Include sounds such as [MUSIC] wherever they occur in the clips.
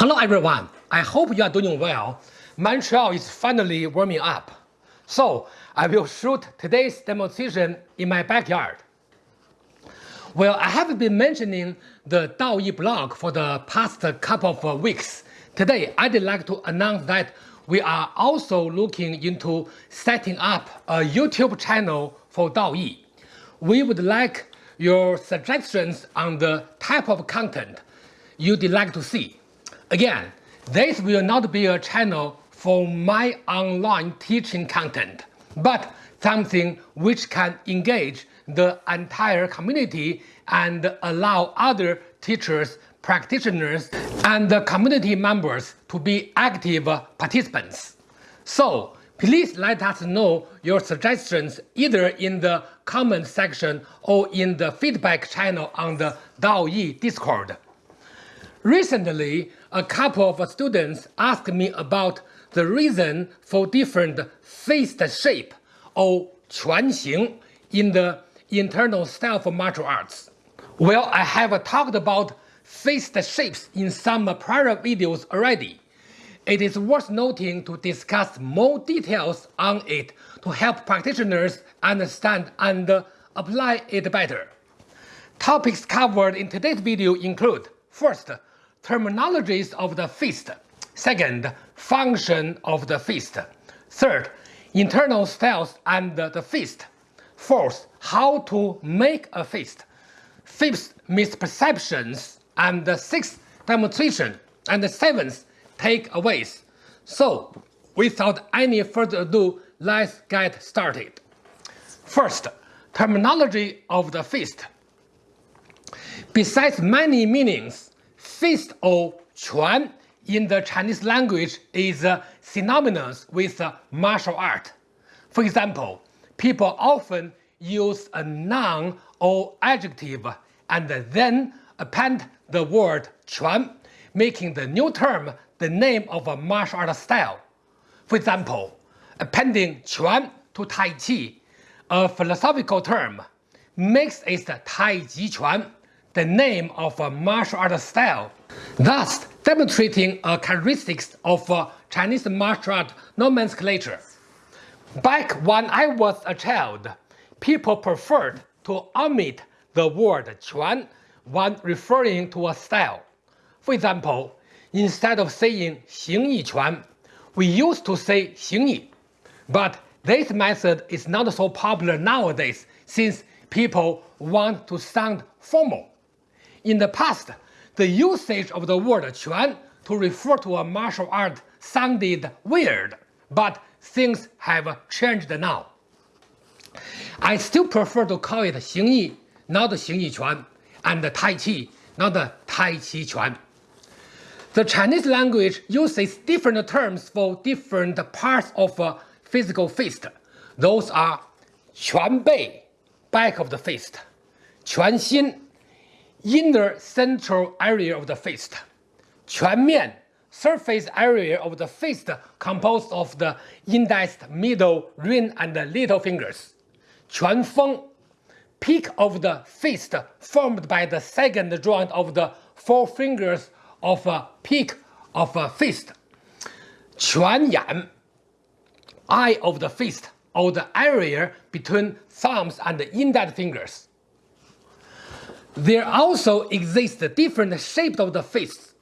Hello everyone, I hope you are doing well. Montreal is finally warming up. So I will shoot today's demonstration in my backyard. Well, I have been mentioning the DAOE blog for the past couple of weeks. Today, I'd like to announce that we are also looking into setting up a YouTube channel for DAOE. We would like your suggestions on the type of content you'd like to see. Again, this will not be a channel for my online teaching content, but something which can engage the entire community and allow other teachers, practitioners, and community members to be active participants. So please let us know your suggestions either in the comment section or in the feedback channel on the DAOE Discord. Recently, a couple of students asked me about the reason for different fist shape or 拳形 in the internal style of martial arts. Well, I have talked about fist shapes in some prior videos already. It is worth noting to discuss more details on it to help practitioners understand and apply it better. Topics covered in today's video include First, terminologies of the fist. Second, function of the fist. Third, internal styles and the fist. Fourth, how to make a fist. Fifth, misperceptions. And the sixth, demonstration. And the seventh, takeaways. So, without any further ado, let's get started. First, terminology of the fist. Besides many meanings, Feast or Quan in the Chinese language is uh, synonymous with uh, martial art. For example, people often use a noun or adjective and then append the word Quan, making the new term the name of a martial art style. For example, appending Quan to Tai Chi, a philosophical term, makes it Tai Chi Quan the name of a martial art style, thus demonstrating a characteristics of Chinese martial art nomenclature. Back when I was a child, people preferred to omit the word Quan when referring to a style. For example, instead of saying 形意拳, we used to say "Xingyi." But this method is not so popular nowadays since people want to sound formal. In the past, the usage of the word quan to refer to a martial art sounded weird, but things have changed now. I still prefer to call it 形意, not 形意拳, and Tai Chi, not Tai Chi Quan. The Chinese language uses different terms for different parts of a physical fist. Those are 拳背, back of the fist, 拳心, inner central area of the fist. 拳面 surface area of the fist composed of the index, middle, ring, and little fingers. 拳峰 peak of the fist formed by the second joint of the four fingers of a peak of a fist. 拳眼 eye of the fist or the area between thumbs and index fingers. There also exist different shapes of the fists,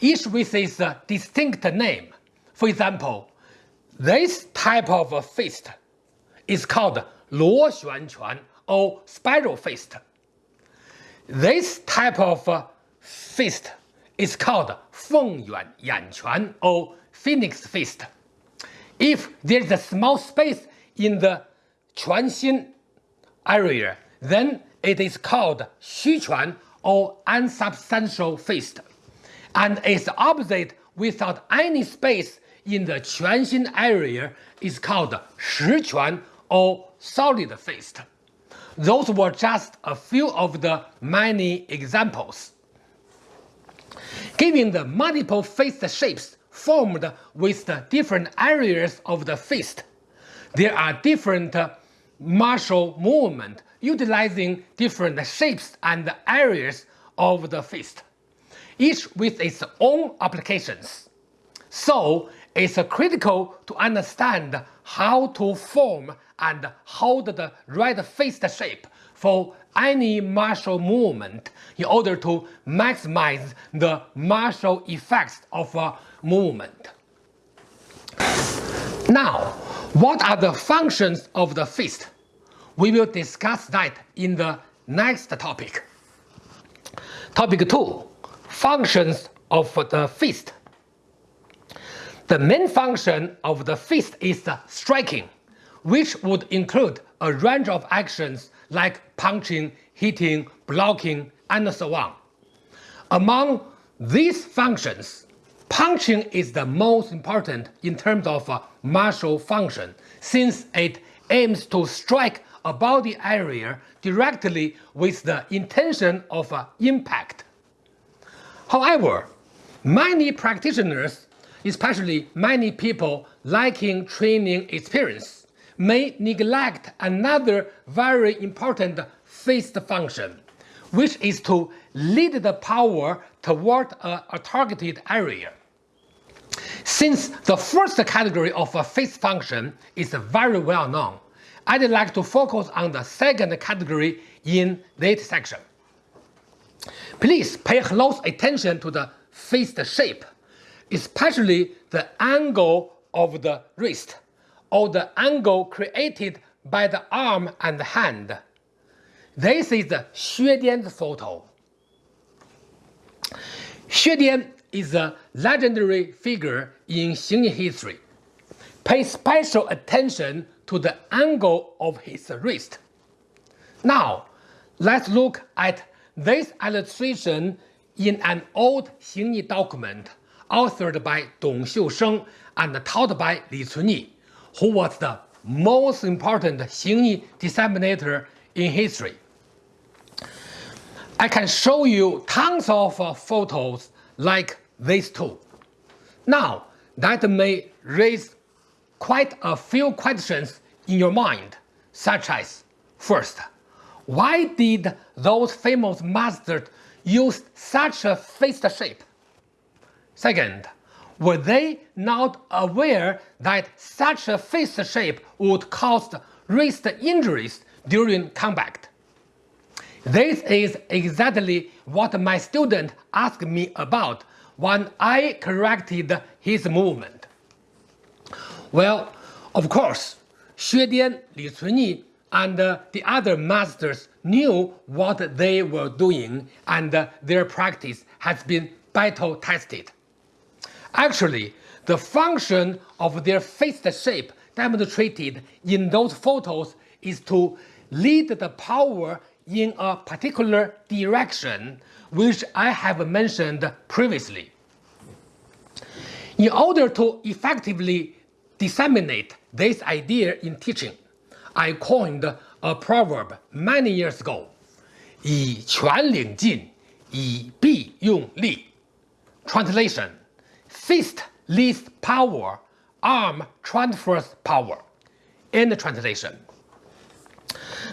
each with its distinct name. For example, this type of fist is called Luo Xuan Quan or spiral fist. This type of fist is called Feng Yuan Yan Quan or phoenix fist. If there is a small space in the Quan Xin area, then it is called Xuquan or unsubstantial fist, and its opposite without any space in the Quanxin area is called Shiquan or solid fist. Those were just a few of the many examples. Given the multiple fist shapes formed with the different areas of the fist, there are different uh, martial movement utilizing different shapes and areas of the fist. each with its own applications. So it's critical to understand how to form and hold the right fist shape for any martial movement in order to maximize the martial effects of a movement. Now, what are the functions of the fist? We will discuss that in the next topic. Topic 2. Functions of the fist. The main function of the fist is striking, which would include a range of actions like punching, hitting, blocking, and so on. Among these functions, punching is the most important in terms of uh, martial function since it aims to strike a the area directly with the intention of uh, impact. However, many practitioners, especially many people lacking training experience, may neglect another very important fist function, which is to lead the power toward a, a targeted area. Since the first category of a fist function is very well known, I'd like to focus on the second category in this section. Please pay close attention to the fist shape, especially the angle of the wrist or the angle created by the arm and hand. This is Xue Dian's photo. Xue Dian is a legendary figure in Xingyi history. Pay special attention to the angle of his wrist. Now, let's look at this illustration in an old Xingyi document authored by Dong Xiusheng and taught by Li Cunyi, who was the most important Xingyi disseminator in history. I can show you tons of uh, photos like these two. Now, that may raise quite a few questions in your mind, such as, first, why did those famous masters use such a fist shape? Second, were they not aware that such a fist shape would cause wrist injuries during combat? This is exactly what my student asked me about when I corrected his movement. Well, of course, Xue Dian, Li Cunyi and uh, the other masters knew what they were doing and uh, their practice has been battle tested. Actually, the function of their fist shape demonstrated in those photos is to lead the power in a particular direction, which I have mentioned previously. In order to effectively disseminate this idea in teaching. I coined a proverb many years ago, 以拳领劲, Translation, fist leads power, arm transfers power. End translation.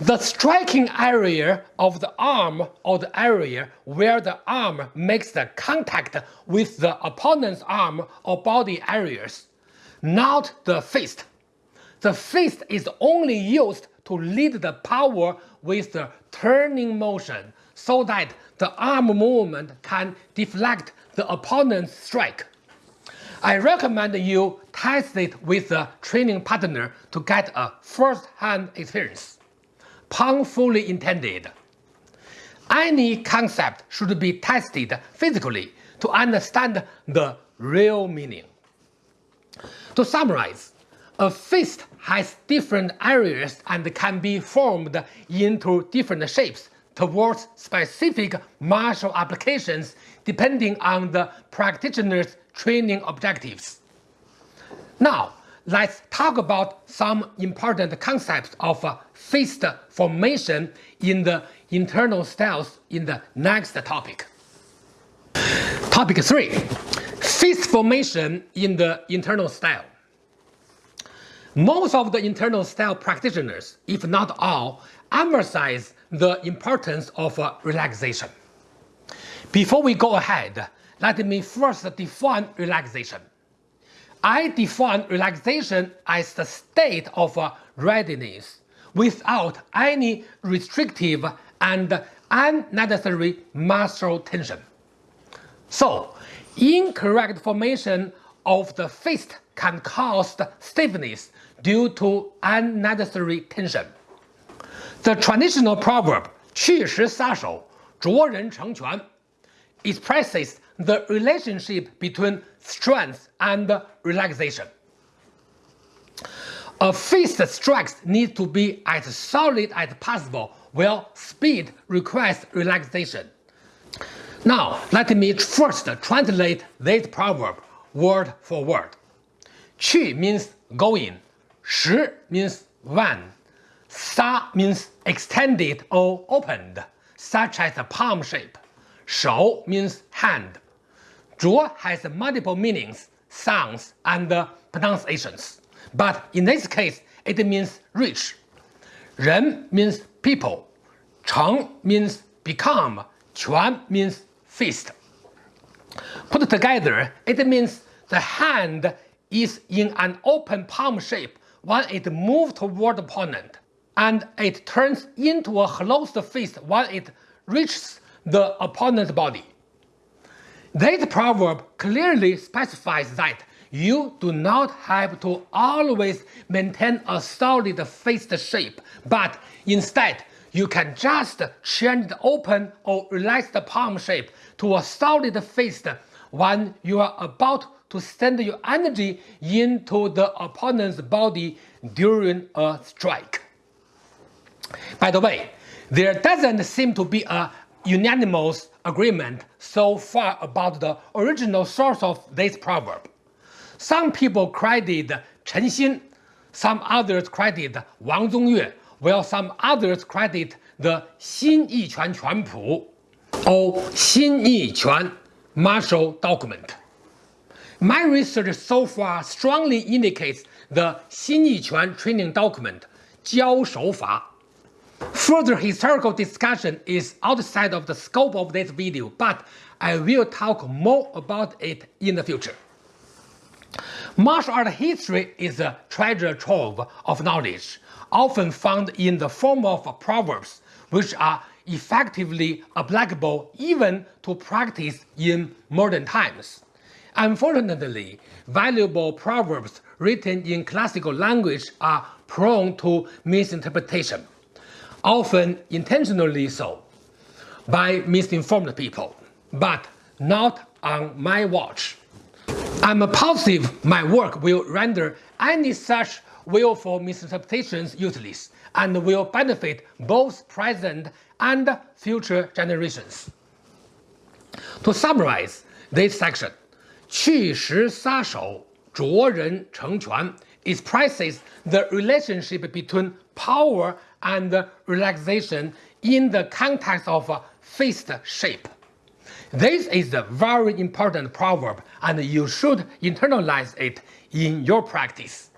The striking area of the arm or the area where the arm makes the contact with the opponent's arm or body areas not the fist the fist is only used to lead the power with the turning motion so that the arm movement can deflect the opponent's strike. I recommend you test it with a training partner to get a first-hand experience. Pun fully intended. Any concept should be tested physically to understand the real meaning. To summarize, a fist has different areas and can be formed into different shapes towards specific martial applications depending on the practitioner's training objectives. Now, let's talk about some important concepts of uh, fist formation in the internal styles in the next topic. Topic 3. Fist formation in the internal style. Most of the internal style practitioners, if not all, emphasize the importance of uh, relaxation. Before we go ahead, let me first define relaxation. I define relaxation as the state of readiness without any restrictive and unnecessary muscle tension. So, Incorrect formation of the fist can cause stiffness due to unnecessary tension. The traditional proverb, 去时撒手,着人成拳, expresses the relationship between strength and relaxation. A fist strike needs to be as solid as possible, while speed requires relaxation. Now, let me first translate this proverb word for word. Qi means going, shi means one, sa means extended or opened, such as a palm shape, shou means hand. Zhuo has multiple meanings, sounds, and pronunciations, but in this case it means rich. Ren means people, cheng means become, quan means fist. Put together, it means the hand is in an open palm shape when it moves toward the opponent, and it turns into a closed fist when it reaches the opponent's body. This proverb clearly specifies that you do not have to always maintain a solid fist shape, but instead you can just change the open or relaxed palm shape to a solid fist when you are about to send your energy into the opponent's body during a strike. By the way, there doesn't seem to be a unanimous agreement so far about the original source of this proverb. Some people credit Chen Xin, some others credit Wang Zongyue, while some others credit the Xin Yi Quan Quan Pu or Xin Yi Quan martial document. My research so far strongly indicates the Xin Yi Quan training document, Jiao. Further historical discussion is outside of the scope of this video, but I will talk more about it in the future. Martial art history is a treasure trove of knowledge, often found in the form of proverbs, which are effectively applicable even to practice in modern times. Unfortunately, valuable proverbs written in classical language are prone to misinterpretation, often intentionally so, by misinformed people, but not on my watch. I'm positive my work will render any such will for misinterpretations useless and will benefit both present and future generations. To summarize this section, 去时撒手，着人成拳 expresses the relationship between power and relaxation in the context of fist shape. This is a very important proverb and you should internalize it in your practice.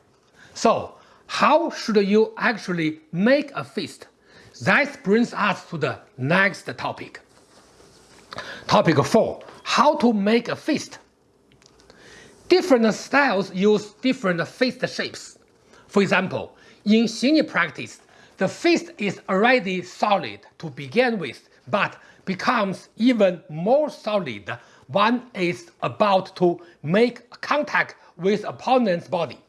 So, how should you actually make a fist? That brings us to the next topic. Topic 4. How to make a fist. Different styles use different fist shapes. For example, in Xingyi practice, the fist is already solid to begin with, but becomes even more solid when it's about to make contact with opponent's body.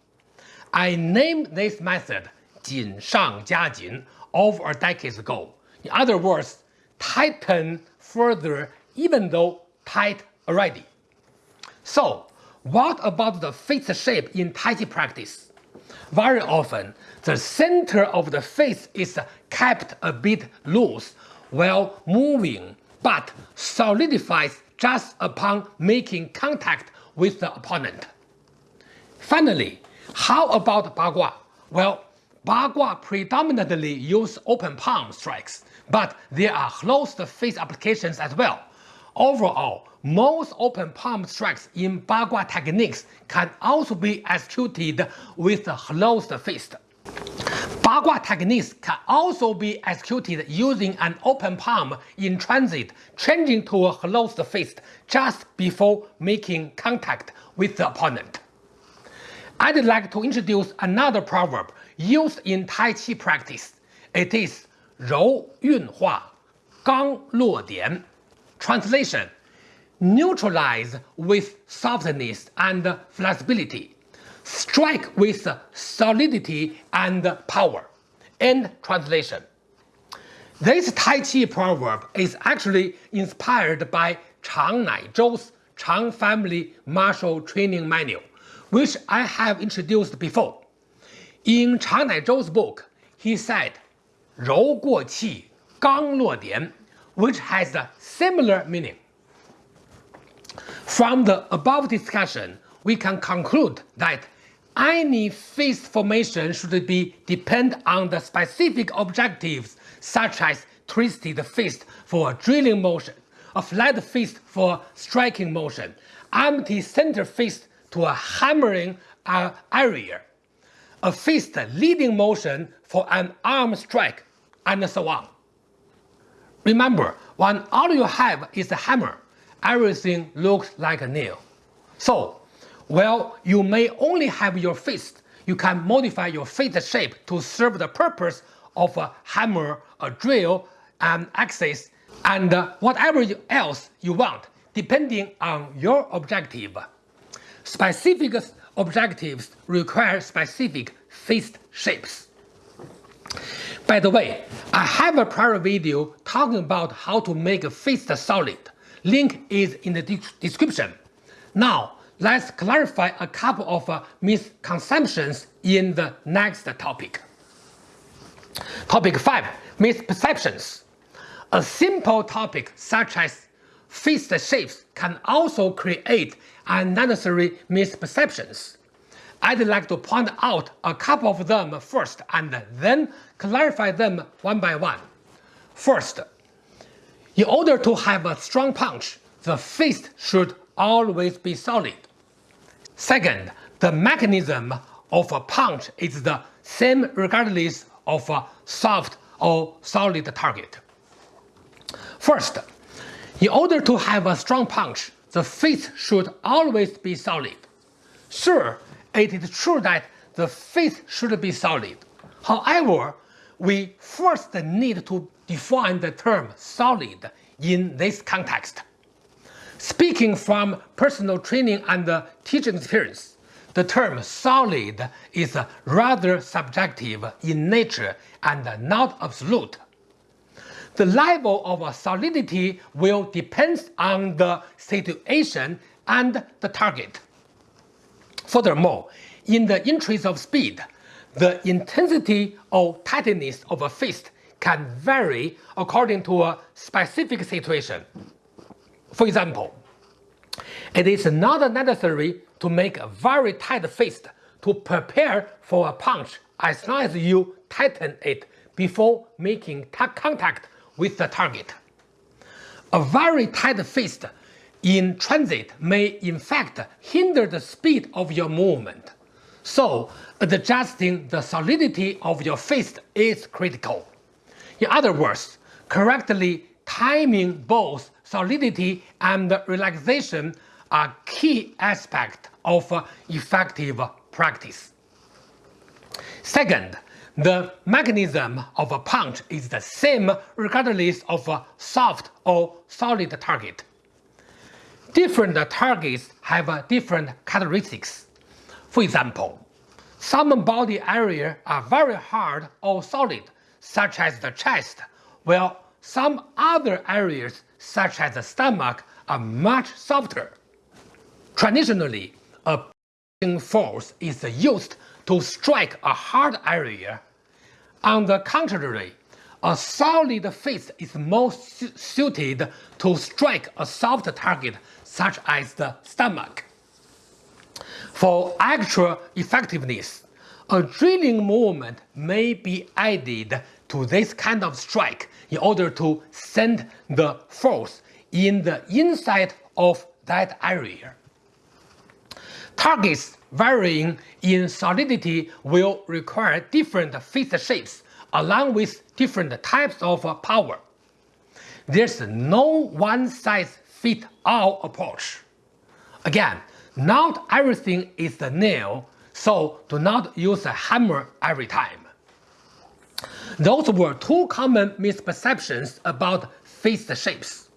I named this method 锦上加锦 over a decade ago. In other words, tighten further even though tight already. So, what about the face shape in Tai Chi practice? Very often, the center of the face is kept a bit loose while moving, but solidifies just upon making contact with the opponent. Finally, how about Bagua? Well, Bagua predominantly use open palm strikes, but there are closed face applications as well. Overall, most open palm strikes in Bagua techniques can also be executed with a closed fist. Bagua techniques can also be executed using an open palm in transit, changing to a closed fist just before making contact with the opponent. I'd like to introduce another proverb used in Tai Chi practice. It is 柔运化,刚落点. Translation Neutralize with softness and flexibility. Strike with solidity and power. End translation. This Tai Chi proverb is actually inspired by Chang Naizhou's Chang Family Martial Training Manual, which I have introduced before. In Chang Naizhou's book, he said, "柔过气，刚落点," which has a similar meaning. From the above discussion, we can conclude that any fist formation should be depend on the specific objectives such as twisted fist for drilling motion, a flat fist for striking motion, empty center fist to a hammering area, a fist leading motion for an arm strike, and so on. Remember, when all you have is a hammer, everything looks like a nail. So, while you may only have your fist, you can modify your fist shape to serve the purpose of a hammer, a drill, an axis, and whatever else you want, depending on your objective. Specific objectives require specific fist shapes. By the way, I have a prior video talking about how to make a fist solid. Link is in the description. Now, let's clarify a couple of uh, misconceptions in the next topic. Topic 5. Misperceptions. A simple topic such as fist shapes can also create unnecessary misperceptions. I'd like to point out a couple of them first and then clarify them one by one. First, in order to have a strong punch, the fist should always be solid. Second, the mechanism of a punch is the same regardless of a soft or solid target. First, in order to have a strong punch, the fist should always be solid. Sure, it is true that the fist should be solid. However, we first need to define the term solid in this context. Speaking from personal training and teaching experience, the term solid is rather subjective in nature and not absolute. The level of solidity will depend on the situation and the target. Furthermore, in the interest of speed, the intensity or tightness of a fist can vary according to a specific situation. For example, it is not necessary to make a very tight fist to prepare for a punch as long as you tighten it before making contact with the target. A very tight fist in transit may in fact hinder the speed of your movement. So adjusting the solidity of your fist is critical. In other words, correctly timing both solidity and relaxation are key aspects of effective practice. Second, the mechanism of a punch is the same regardless of a soft or solid target. Different targets have different characteristics. For example, some body areas are very hard or solid, such as the chest, while some other areas, such as the stomach, are much softer. Traditionally, a punching force is used to strike a hard area. On the contrary, a solid fist is most suited to strike a soft target such as the stomach. For actual effectiveness, a drilling movement may be added to this kind of strike in order to send the force in the inside of that area. Targets varying in solidity will require different fist shapes along with different types of power. There's no one-size-fits-all approach. Again, not everything is a nail, so do not use a hammer every time. Those were two common misperceptions about fist shapes.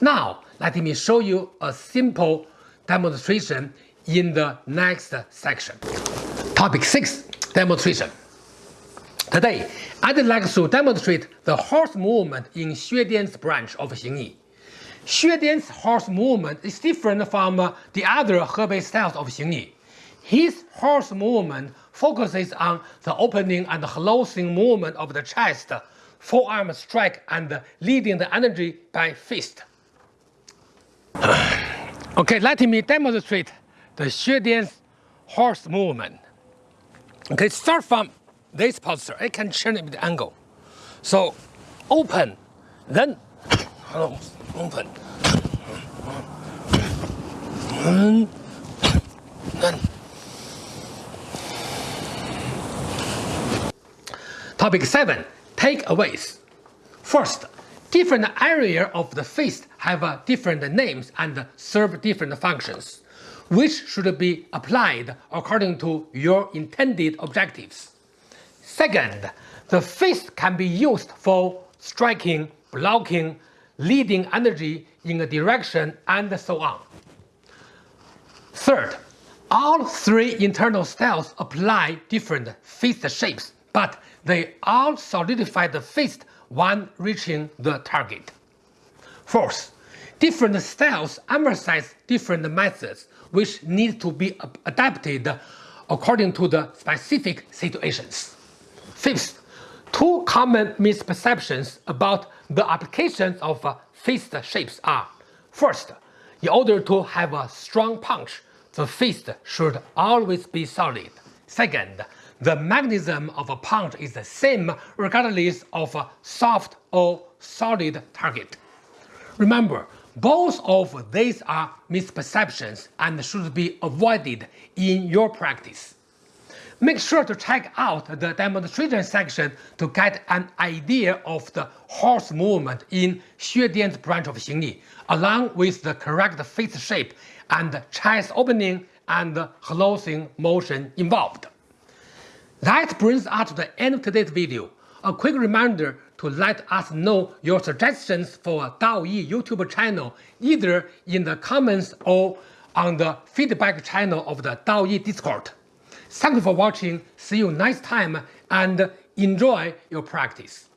Now, let me show you a simple demonstration in the next section. Topic 6 Demonstration Today, I'd like to demonstrate the horse movement in Xue Dian's branch of Xingyi. Xue Dian's horse movement is different from the other Hebei styles of Xingyi. His horse movement focuses on the opening and closing movement of the chest, forearm strike, and leading the energy by fist. [SIGHS] okay, let me demonstrate the Xue horse movement. Okay, start from this posture. I can change the angle. So, open, then open. And then Topic 7. Takeaways. First, different areas of the fist have uh, different names and serve different functions, which should be applied according to your intended objectives. Second, the fist can be used for striking, blocking, leading energy in a direction, and so on. Third, all three internal styles apply different fist shapes, but they all solidify the fist when reaching the target. Fourth, different styles emphasize different methods which need to be adapted according to the specific situations. Fifth, two common misperceptions about the applications of uh, fist shapes are First, in order to have a strong punch, the fist should always be solid. Second, the mechanism of a punch is the same regardless of a soft or solid target. Remember, both of these are misperceptions and should be avoided in your practice. Make sure to check out the demonstration section to get an idea of the horse movement in Xue Dian's branch of Xingyi, along with the correct face shape and chest opening and closing motion involved. That brings us to the end of today's video. A quick reminder to let us know your suggestions for a DaoYi YouTube channel either in the comments or on the feedback channel of the DaoYi Discord. Thank you for watching, see you next time and enjoy your practice.